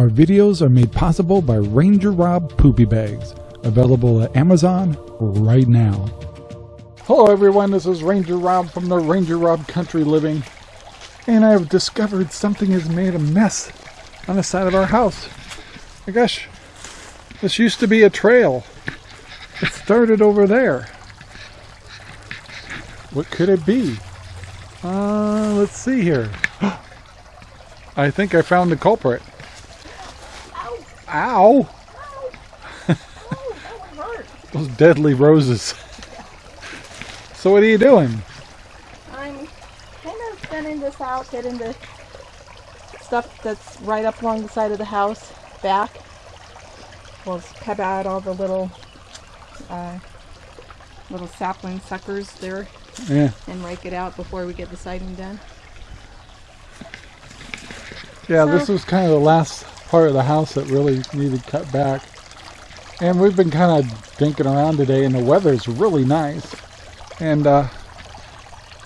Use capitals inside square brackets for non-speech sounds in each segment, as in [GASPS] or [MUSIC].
Our videos are made possible by Ranger Rob Poopy Bags, available at Amazon right now. Hello everyone, this is Ranger Rob from the Ranger Rob Country Living, and I've discovered something has made a mess on the side of our house. My gosh, this used to be a trail. It started over there. What could it be? Uh, let's see here. [GASPS] I think I found the culprit. Ow! [LAUGHS] Those deadly roses. so what are you doing? I'm kind of thinning this out, getting the stuff that's right up along the side of the house back. We'll cut out all the little uh, little sapling suckers there Yeah. and rake it out before we get the siding done. Yeah, So- this was kind of the last part of the house that really needed cut back. And we've been kind of dinking around today and the weather's really nice. And uh,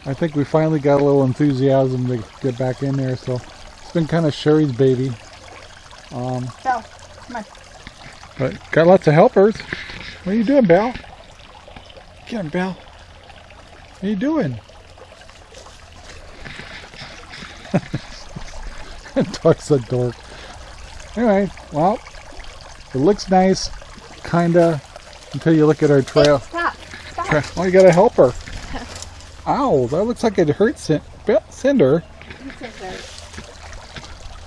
I think we finally got a little enthusiasm to get back in there. So it's been kind of Sherry's baby. Um, Belle, come on. but got lots of helpers. What are you doing, Belle? Get him, Belle. What are you doing? [LAUGHS] Dog's a dork. Anyway, well, it looks nice, kinda, until you look at our trail. Stop. Stop. Tra- Oh, you got a helper. [LAUGHS] Ow, that looks like it hurt Cin- Be- Cinder.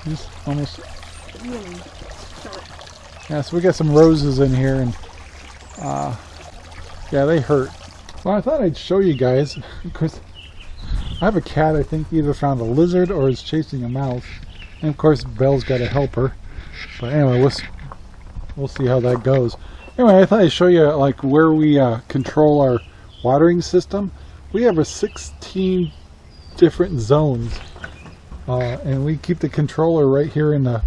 He's almost. Really short. Yeah, so we got some roses in here, and uh, yeah, they hurt. Well, I thought I'd show you guys [LAUGHS] because I have a cat. I think either found a lizard or is chasing a mouse, and of course Belle's got a helper. But anyway, we'll we'll see how that goes. Anyway, I thought I'd show you like where we uh, control our watering system. We have a 16 different zones, uh, and we keep the controller right here in the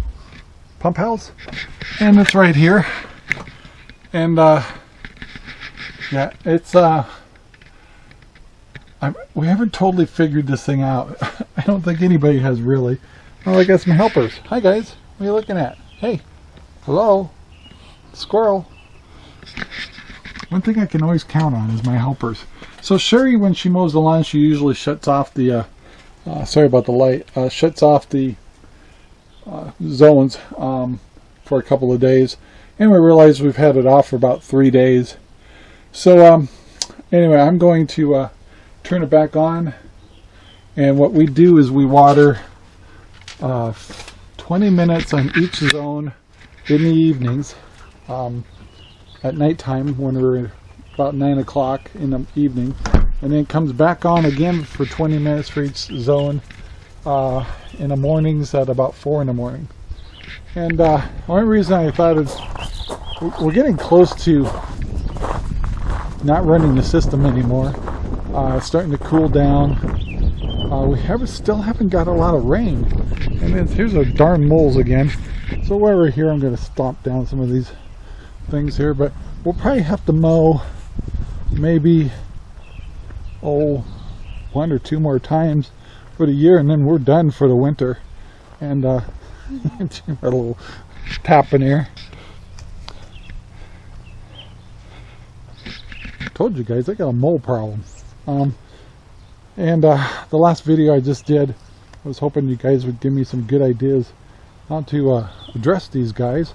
pump house. And it's right here. And uh yeah it's uh I, we haven't totally figured this thing out. [LAUGHS] I don't think anybody has really. Oh I got some helpers. Hi guys. What are you looking at hey hello? Squirrel? One thing I can always count on is my helpers. So Sherry when she mows the lawn she usually shuts off the uh, uh sorry about the light uh shuts off the zones um, for a couple of days. And we realized we've had it off for about three days. So um, anyway I'm going to uh, turn it back on. And what we do is we water uh, 20 minutes on each zone in the evenings um, at nighttime when we're about 9 o'clock in the evening and then it comes back on again for 20 minutes for each zone uh, in the mornings at about four in the morning. And uh, the only reason I thought is we're getting close to not running the system anymore. Uh, it's starting to cool down. Uh, we have still haven't got a lot of rain. And then here's our darn moles again. So while we're here, I'm going to stomp down some of these things here. But we'll probably have to mow maybe, oh, one or two more times for the year and then we're done for the winter and uh [LAUGHS] a little tap in here told you guys I got a mole problem um and uh the last video I just did I was hoping you guys would give me some good ideas how to uh, address these guys.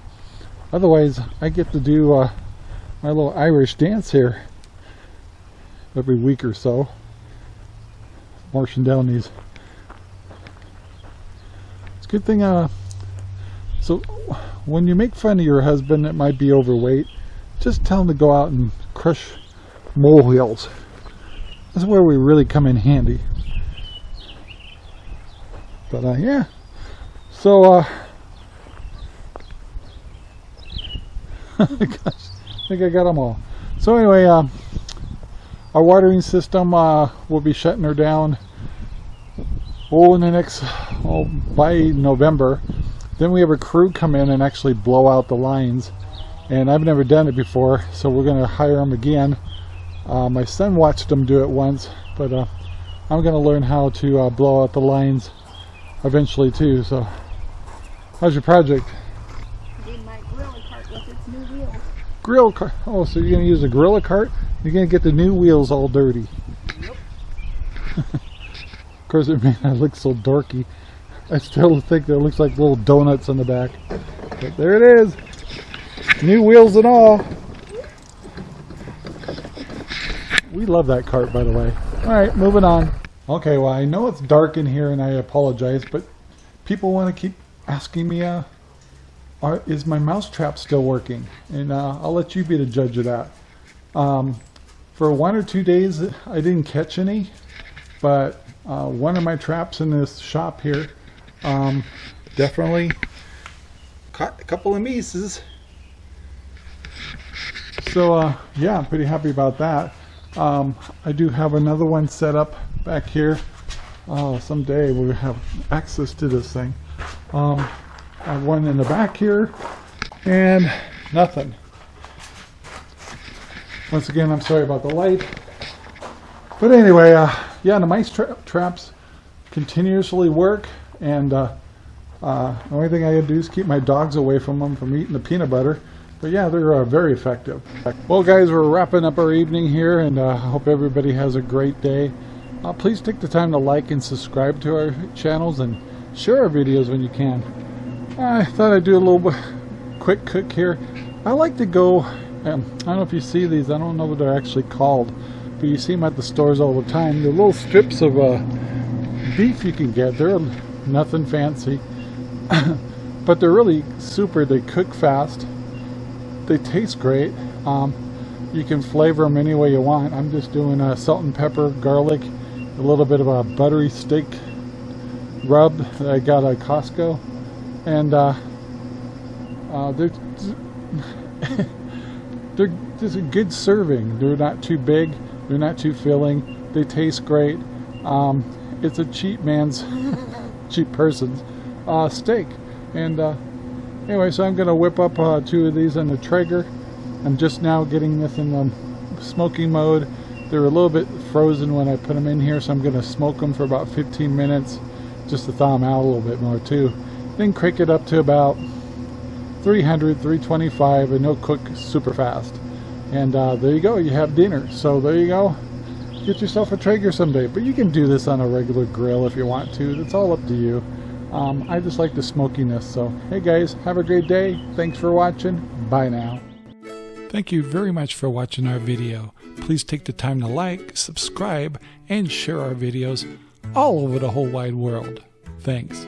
Otherwise I get to do uh, my little Irish dance here every week or so. Marching down these. It's a good thing uh so when you make fun of your husband that might be overweight. Just tell him to go out and crush molehills that's where we really come in handy. But uh yeah. So uh [LAUGHS] gosh I think I got them all. So anyway um our watering system uh will be shutting her down. Oh in the next oh by November then we have a crew come in and actually blow out the lines. And I've never done it before so we're gonna hire them again uh, my son watched him do it once, but uh, I'm going to learn how to uh, blow out the lines eventually too. So, how's your project? cart with its new wheels. Grill cart. Oh, so you're going to use a Gorilla cart? You're going to get the new wheels all dirty. Yep. of course, it may not look so dorky. I still think that it looks like little donuts on the back. But there it is. New wheels and all. We love that cart, by the way. All right, moving on. Okay, well, I know it's dark in here, and I apologize, but people want to keep asking me, uh, are, is my mouse trap still working? And uh, I'll let you be the judge of that. Um, for one or two days, I didn't catch any, but uh, one of my traps in this shop here um, definitely caught a couple of mices. So uh, yeah, I'm pretty happy about that. Um, I do have another one set up back here. Uh, someday we'll have access to this thing. Um, I have one in the back here and nothing. Once again, I'm sorry about the light. But anyway, uh, yeah, the mice tra traps continuously work and uh, uh, the only thing I gotta do is keep my dogs away from them from eating the peanut butter. But yeah, they're uh, very effective. Well, guys, we're wrapping up our evening here, and uh, I hope everybody has a great day. Uh, please take the time to like and subscribe to our channels and share our videos when you can. I thought I'd do a little [LAUGHS] quick cook here. I like to go, um, I don't know if you see these, I don't know what they're actually called, but you see them at the stores all the time. They're little strips of uh, beef you can get. They're nothing fancy, [COUGHS] but they're really super. They cook fast. They taste great. Um, you can flavor them any way you want. I'm just doing a salt and pepper, garlic, a little bit of a buttery steak rub that I got at Costco, and uh, uh, they're [LAUGHS] they're just a good serving. They're not too big. They're not too filling. They taste great. Um, it's a cheap man's, [LAUGHS] cheap person's uh, steak. And uh, anyway, so I'm going to whip up uh, two of these on the Traeger. I'm just now getting this in the smoking mode. They're a little bit frozen when I put them in here, so I'm going to smoke them for about 15 minutes just to thaw them out a little bit more too. Then crank it up to about 300, 325, and they'll cook super fast. And uh, there you go, you have dinner. So there you go. Get yourself a Traeger someday. But you can do this on a regular grill if you want to. It's all up to you. Um, I just like the smokiness. So, hey guys, have a great day. Thanks for watching. Bye now. Thank you very much for watching our video. Please take the time to like, subscribe, and share our videos all over the whole wide world. Thanks.